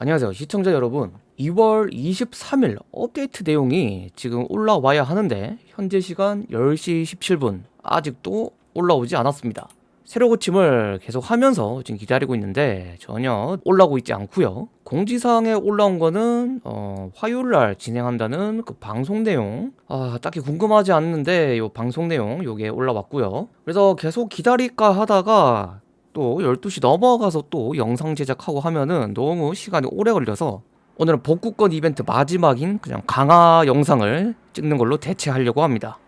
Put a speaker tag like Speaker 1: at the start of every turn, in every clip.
Speaker 1: 안녕하세요. 시청자 여러분 2월 23일 업데이트 내용이 지금 올라와야 하는데 현재 시간 10시 17분 아직도 올라오지 않았습니다. 새로 고침을 계속 하면서 지금 기다리고 있는데 전혀 올라오고 있지 않고요. 공지사항에 올라온 거는 어, 화요일날 진행한다는 그 방송 내용. 아 딱히 궁금하지 않는데 요 방송 내용 요게 올라왔고요. 그래서 계속 기다릴까 하다가 또 12시 넘어가서 또 영상 제작하고 하면은 너무 시간이 오래 걸려서 오늘은 복구권 이벤트 마지막인 그냥 강화 영상을 찍는 걸로 대체하려고 합니다.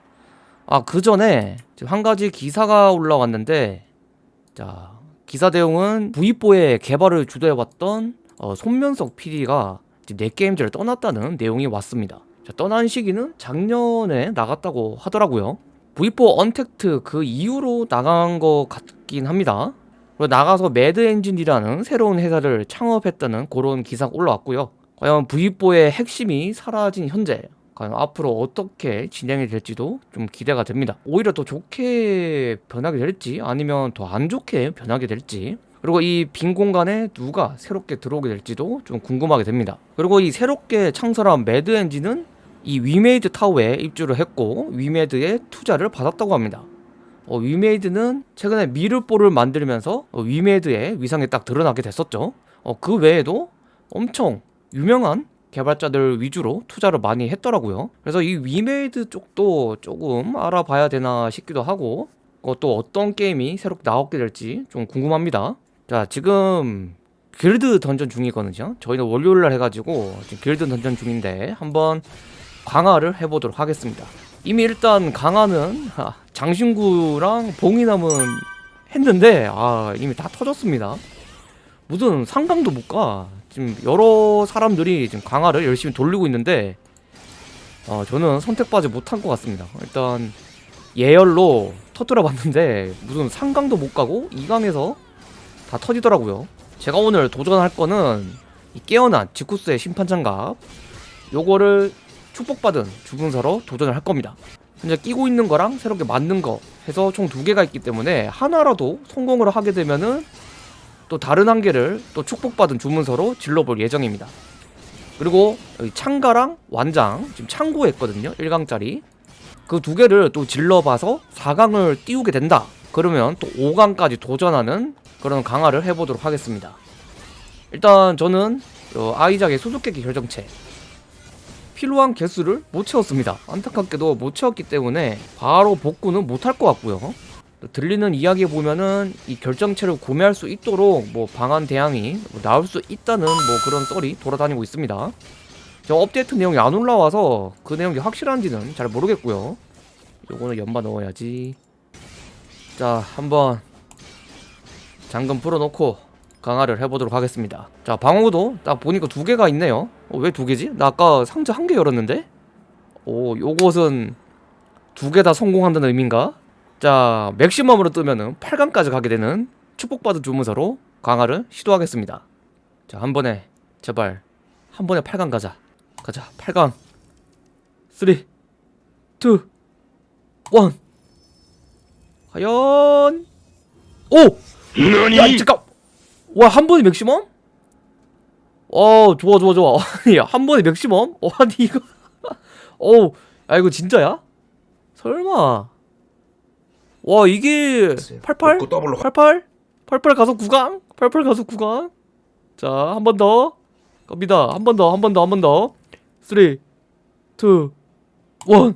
Speaker 1: 아 그 전에 한 가지 기사가 올라왔는데 자 기사 내용은 V4의 개발을 주도해왔던 어, 손면석 PD가 넷게임즈를 떠났다는 내용이 왔습니다. 자, 떠난 시기는 작년에 나갔다고 하더라고요. V4 언택트 그 이후로 나간 것 같긴 합니다 그리고 나가서 매드 엔진이라는 새로운 회사를 창업했다는 그런 기사가 올라왔고요. 과연 V4의 핵심이 사라진 현재 과연 앞으로 어떻게 진행이 될지도 좀 기대가 됩니다. 오히려 더 좋게 변하게 될지 아니면 더 안 좋게 변하게 될지 그리고 이 빈 공간에 누가 새롭게 들어오게 될지도 좀 궁금하게 됩니다. 그리고 이 새롭게 창설한 매드 엔진은 이 위메이드 타워에 입주를 했고 위메이드에 투자를 받았다고 합니다 어, 위메이드는 최근에 미르4를 만들면서 어, 위메이드의 위상이 딱 드러나게 됐었죠. 어, 그 외에도 엄청 유명한 개발자들 위주로 투자를 많이 했더라고요. 그래서 이 위메이드 쪽도 조금 알아봐야 되나 싶기도 하고 어, 또 어떤 게임이 새롭게 나오게 될지 좀 궁금합니다. 자 지금 길드 던전 중이거든요. 저희는 월요일날 해가지고 지금 길드 던전 중인데 한번 강화를 해보도록 하겠습니다 이미 일단 강화는 아, 장신구랑 봉이 남은 했는데 아 이미 다 터졌습니다. 무슨 상강도 못가. 지금 여러 사람들이 지금 강화를 열심히 돌리고 있는데 어, 저는 선택받지 못한 것 같습니다. 일단 예열로 터뜨려 봤는데 무슨 상강도 못 가고 2강에서 다 터지더라고요. 제가 오늘 도전할 거는 이 깨어난 지쿠스의 심판 장갑. 요거를 축복받은 주문서로 도전을 할 겁니다. 현재 끼고 있는 거랑 새롭게 만든 거 해서 총 두 개가 있기 때문에 하나라도 성공을 하게 되면은 또 다른 한 개를 또 축복받은 주문서로 질러볼 예정입니다. 그리고 여기 창가랑 완장 지금 창고했거든요. 1강짜리. 그 두 개를 또 질러봐서 4강을 띄우게 된다. 그러면 또 5강까지 도전하는 그런 강화를 해보도록 하겠습니다. 일단 저는 어, 아이작의 수수께끼 결정체 필요한 개수를 못 채웠습니다. 안타깝게도 못 채웠기 때문에 바로 복구는 못할 것 같고요. 들리는 이야기에 보면은 이 결정체를 구매할 수 있도록 뭐 방한 대항이 뭐 나올 수 있다는 뭐 그런 썰이 돌아다니고 있습니다. 저 업데이트 내용이 안 올라와서 그 내용이 확실한지는 잘 모르겠고요. 요거는 연마 넣어야지. 자 한번 잠금 풀어놓고 강화를 해보도록 하겠습니다. 자 방어구도 딱 보니까 두 개가 있네요 어, 왜 두 개지? 나 아까 상자 한 개 열었는데? 오 요것은 두 개 다 성공한다는 의미인가? 자 맥시멈으로 뜨면은 8강까지 가게 되는 축복받은 주문서로 강화를 시도하겠습니다 자 한 번에 제발 한 번에 8강 가자 가자 8강 3 2 1 과연 오! 야 잠깐 와 한 번에 맥시멈? 어 좋아 좋아 좋아 아니 한 번에 맥시멈? 어, 아니 이거 어우 야 이거 진짜야? 설마 와 이게 88? 88? 88 가서 9강? 88 가서 9강? 자 한 번 더 갑니다 한 번 더 한 번 더 한 번더 3 2 1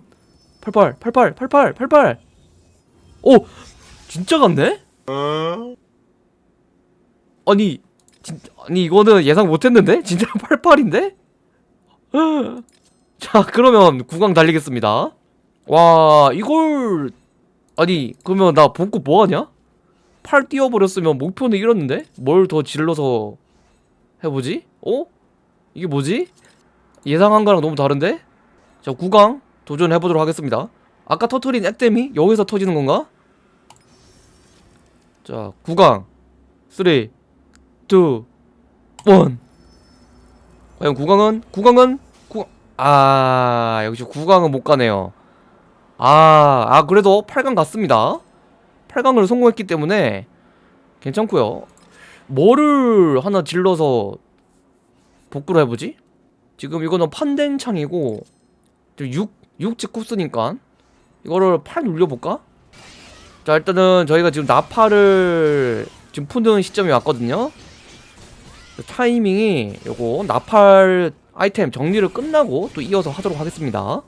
Speaker 1: 88 88 88 88 오 진짜 같네? 아니 진, 아니 이거는 예상 못했는데? 진짜 88인데? 자 그러면 9강 달리겠습니다 와 이걸 아니 그러면 나 복구 뭐하냐? 팔 띄워버렸으면 목표는 이뤘는데? 뭘 더 질러서 해보지? 어? 이게 뭐지? 예상한 거랑 너무 다른데? 자 9강 도전해보도록 하겠습니다 아까 터트린 액땜이 여기서 터지는 건가? 자 9강 3 2 1 과연 9강은? 9강은? 9... 아 역시 9강은 못 가네요 아, 아 그래도 8강 갔습니다 8강을 성공했기 때문에 괜찮고요 뭐를 하나 질러서 복구를 해보지? 지금 이거는 판된 창이고 6, 6직 코스니까 이거를 8 눌려볼까? 자 일단은 저희가 지금 나팔을 지금 푸는 시점이 왔거든요 타이밍이 요거 나팔 아이템 정리를 끝나고 또 이어서 하도록 하겠습니다.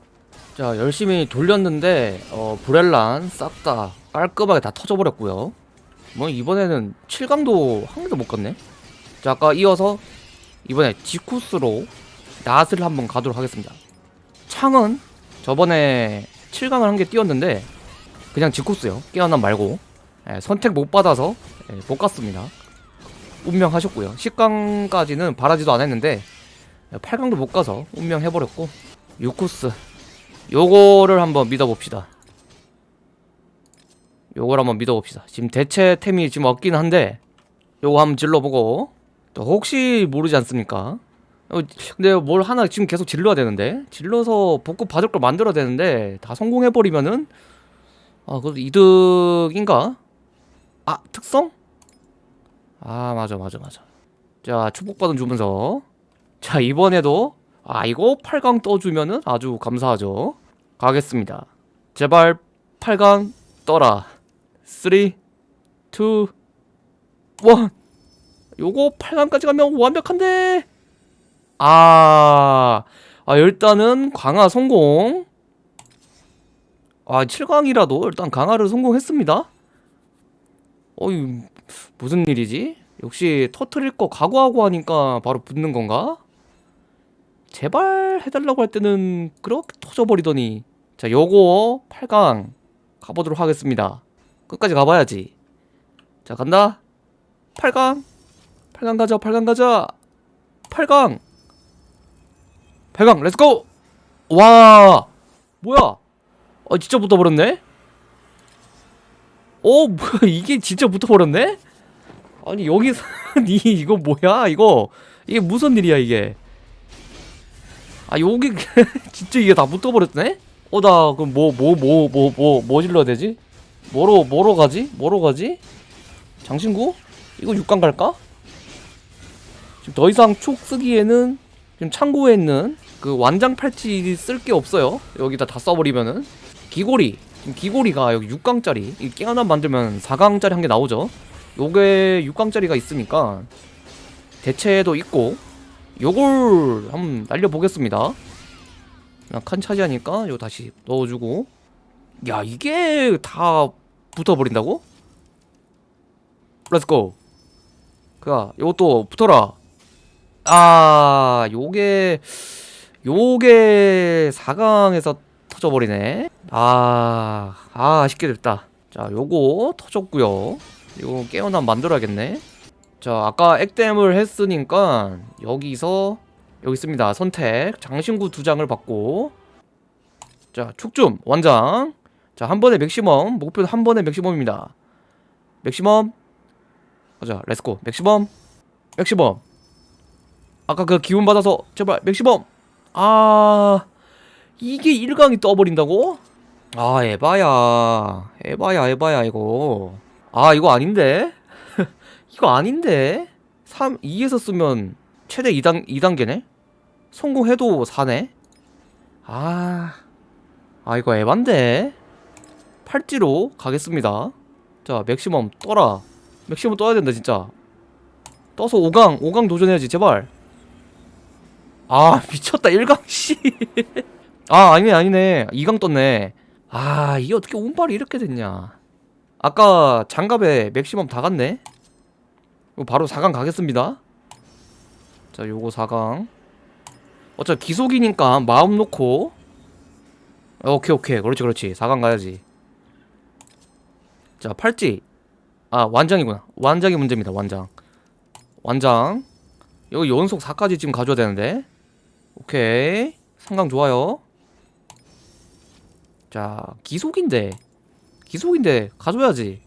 Speaker 1: 자 열심히 돌렸는데 어 브렐란 싹 다 깔끔하게 다 터져버렸고요. 뭐 이번에는 7강도 한 개도 못 갔네? 자 아까 이어서 이번에 지쿠스로 낫을 한번 가도록 하겠습니다. 창은 저번에 7강을 한 개 띄웠는데 그냥 지쿠스요. 깨어남 말고. 예, 선택 못 받아서 예, 못 갔습니다 운명하셨고요. 10강까지는 바라지도 않았는데 8강도 못 가서 운명해버렸고 6코스 요거를 한번 믿어봅시다. 요걸 한번 믿어봅시다. 지금 대체템이 지금 없긴 한데 요거 한번 질러보고. 또 혹시 모르지 않습니까? 어, 근데 뭘 하나 지금 계속 질러야 되는데? 질러서 복구 받을 걸 만들어야 되는데 다 성공해버리면은 아 그래도 이득인가? 아 특성? 아 맞아 맞아 맞아. 자 축복받은 주문서. 자 이번에도 아 이거 8강 떠주면은 아주 감사하죠. 가겠습니다. 제발 8강 떠라. 3 2 1 요거 8강까지 가면 완벽한데? 아, 아 일단은 강화 성공. 아 7강이라도 일단 강화를 성공했습니다. 어이 무슨 일이지? 역시 터트릴 거 각오하고 하니까 바로 붙는 건가? 제발 해달라고 할 때는 그렇게 터져버리더니. 자 요거 8강 가보도록 하겠습니다. 끝까지 가봐야지. 자 간다. 8강. 8강 가자 8강 가자. 8강. 8강 let's go 와! 뭐야? 아 진짜 붙어버렸네 어 뭐야 이게 진짜 붙어버렸네? 아니 여기서 니 이거 뭐야 이거? 이게 무슨 일이야 이게? 아 여기 진짜 이게 다 붙어버렸네? 어 나 그럼 뭐 뭐 뭐 뭐 뭐 뭐 질러야 되지? 뭐로 뭐로 가지? 뭐로 가지? 장신구? 이거 6강 갈까? 지금 더 이상 촉 쓰기에는 지금 창고에 있는 그 완장 팔찌 쓸 게 없어요. 여기다 다 써버리면은. 귀걸이 귀걸이가 여기 6강짜리 이 깨어나 만들면 4강짜리 한 개 나오죠? 요게 6강짜리가 있으니까 대체도 있고 요걸 한번 날려보겠습니다. 칸 차지하니까 요 다시 넣어주고. 야 이게 다 붙어버린다고? let's go 그야 요것도 붙어라. 아 요게 요게 4강에서 터져버리네. 아, 아 아쉽게 됐다. 자 요거 터졌고요. 이거 깨어남 만들어야겠네. 자 아까 액땜을 했으니까 여기서 여기 있습니다. 선택. 장신구 두 장을 받고. 자 축좀 완장. 자 한 번에 맥시멈. 목표는 한 번에 맥시멈입니다. 맥시멈. 가자 let's go. 맥시멈. 맥시멈. 아까 그 기운 받아서 제발 맥시멈. 아 이게 1강이 떠버린다고? 아 에바야 에바야 에바야 이거 아 이거 아닌데? 이거 아닌데? 3, 2에서 쓰면 최대 2단, 2단계네? 성공해도 4네? 아... 아 이거 에반데? 팔찌로 가겠습니다 자 맥시멈 떠라 맥시멈 떠야 된다 진짜 떠서 5강 5강 도전해야지 제발 아 미쳤다 1강 씨. 아 아니네 아니네. 2강 떴네. 아 이게 어떻게 운빨이 이렇게 됐냐? 아까 장갑에 맥시멈 다 갔네? 바로 4강 가겠습니다. 자 요거 4강. 어차피 기속이니까 마음 놓고. 오케이 오케이. 그렇지 그렇지. 4강 가야지. 자 팔찌. 아 완장이구나. 완장이 문제입니다 완장. 완장. 여기 연속 4까지 지금 가져야 되는데. 오케이. 상강 좋아요 자 기속인데. 기속인데 가져야지.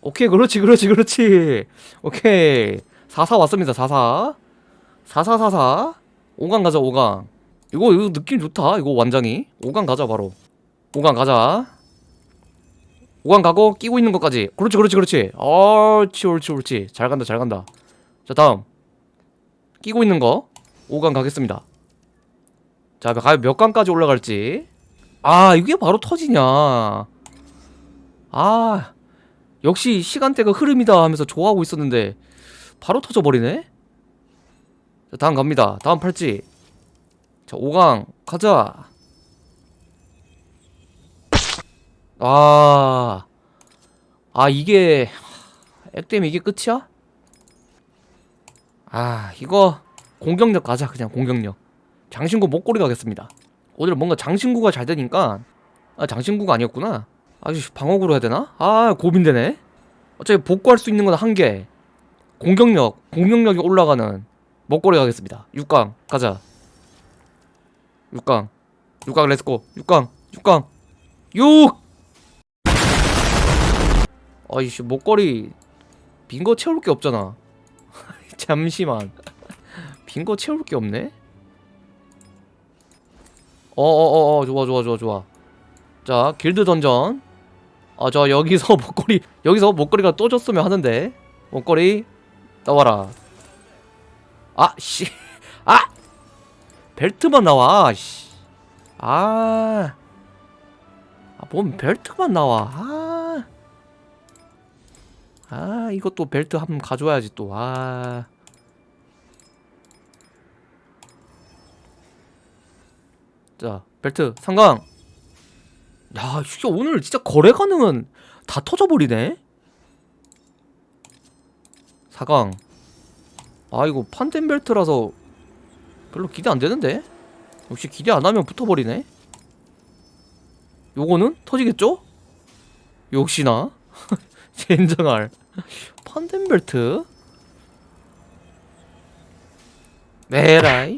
Speaker 1: 오케이 그렇지 그렇지 그렇지. 오케이. 44 왔습니다 44 4444 5강 가자 5강. 이거 이거 느낌 좋다 이거 완장이. 5강 가자 바로. 5강 가자. 5강 가고 끼고 있는 것까지. 그렇지 그렇지 그렇지. 옳지 옳지 옳지. 잘 간다 잘 간다. 자 다음. 끼고 있는 거. 5강 가겠습니다. 자 과연 몇 강까지 올라갈지 아 이게 바로 터지냐? 아 역시 시간대가 흐름이다 하면서 좋아하고 있었는데 바로 터져버리네? 자 다음 갑니다. 다음 팔찌. 자 5강 가자. 아, 아 이게 액땜 이게 끝이야? 아 이거 공격력 가자 그냥 공격력. 장신구 목걸이 가겠습니다 오늘 뭔가 장신구가 잘 되니까. 아 장신구가 아니었구나. 아주 방어구로 해야 되나? 아 고민되네. 어차피 복구할 수 있는 건 한 개. 공격력 공격력이 올라가는 목걸이 가겠습니다. 6강 가자. 6강. 6강 let's go. 6강 6강. 6 아이씨 목걸이 빈 거 채울 게 없잖아. 잠시만. 빈 거 채울 게 없네 어어어어 좋아 좋아 좋아 좋아. 자 길드 던전. 아저 여기서 목걸이 여기서 목걸이가 또 줬으면 하는데. 목걸이 나와라. 아 씨. 아! 벨트만 나와 씨. 아, 아, 뭔 벨트만 나와. 아, 아, 이것도 벨트 한번 가져와야지 또. 아, 자, 벨트 상강. 야, 이게 오늘 진짜 거래 가능은 다 터져버리네. 4강. 아, 이거 판텐 벨트라서 별로 기대 안 되는데? 역시 기대 안 하면 붙어버리네? 요거는 터지겠죠? 역시나 젠장할 판덴벨트 메라이